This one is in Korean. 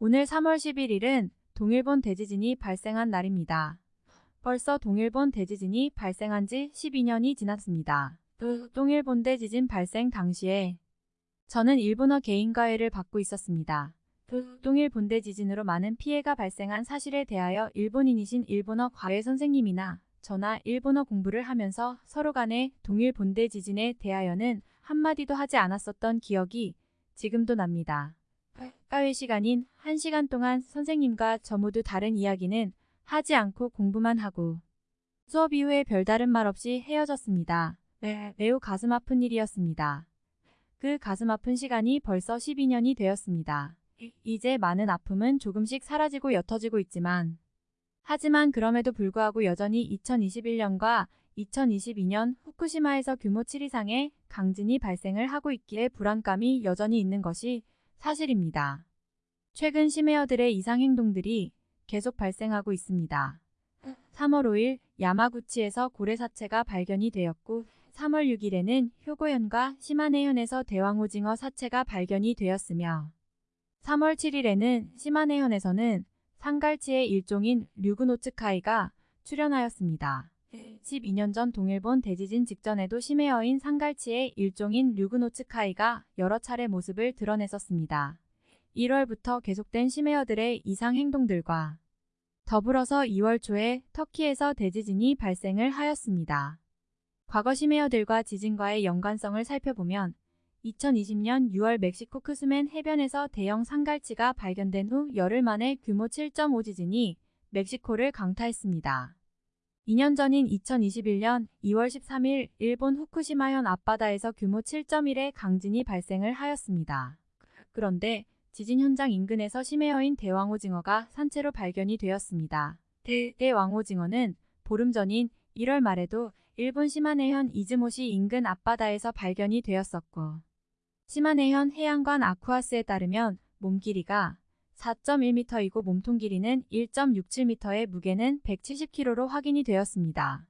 오늘 3월 11일은 동일본 대지진이 발생한 날입니다. 벌써 동일본 대지진이 발생한 지 12년이 지났습니다. 동일본 대지진 발생 당시에 저는 일본어 개인과외를 받고 있었습니다. 동일본 대지진으로 많은 피해가 발생한 사실에 대하여 일본인이신 일본어 과외 선생님이나 저나 일본어 공부를 하면서 서로 간에 동일 본대 지진에 대하여는 한마디도 하지 않았었던 기억이 지금도 납니다. 과외 시간인 1시간 동안 선생님과 저 모두 다른 이야기는 하지 않고 공부만 하고 수업 이후에 별다른 말 없이 헤어졌습니다. 네, 매우 가슴 아픈 일이었습니다. 그 가슴 아픈 시간이 벌써 12년이 되었습니다. 이제 많은 아픔은 조금씩 사라지고 옅어지고 있지만 하지만 그럼에도 불구하고 여전히 2021년과 2022년 후쿠시마에서 규모 7 이상의 강진이 발생을 하고 있기에 불안감이 여전히 있는 것이 사실입니다. 최근 심해어들의 이상 행동들이 계속 발생하고 있습니다. 3월 5일 야마구치에서 고래 사체가 발견이 되었고 3월 6일에는 효고현과 시마네현에서 대왕오징어 사체가 발견이 되었으며 3월 7일에는 시마네현에서는 상갈치의 일종인 류그노츠카이가 출현하였습니다. 12년 전 동일본 대지진 직전에도 심해어인 상갈치의 일종인 류그노츠카이가 여러 차례 모습을 드러냈었습니다. 1월부터 계속된 심해어들의 이상 행동들과 더불어서 2월 초에 터키에서 대지진이 발생을 하였습니다. 과거 심해어들과 지진과의 연관성을 살펴보면 2020년 6월 멕시코 크스맨 해변에서 대형 상갈치가 발견된 후 열흘 만에 규모 7.5 지진이 멕시코를 강타했습니다. 2년 전인 2021년 2월 13일 일본 후쿠시마현 앞바다에서 규모 7.1의 강진이 발생을 하였습니다. 그런데 지진 현장 인근에서 심해어인 대왕오징어가 산채로 발견이 되었습니다. 대, 대왕오징어는 보름 전인 1월 말에도 일본 시마네현 이즈모시 인근 앞바다에서 발견이 되었었고 시마네현 해양관 아쿠아스에 따르면 몸 길이가 4.1m이고 몸통 길이는 1.67m의 무게는 170kg로 확인이 되었습니다.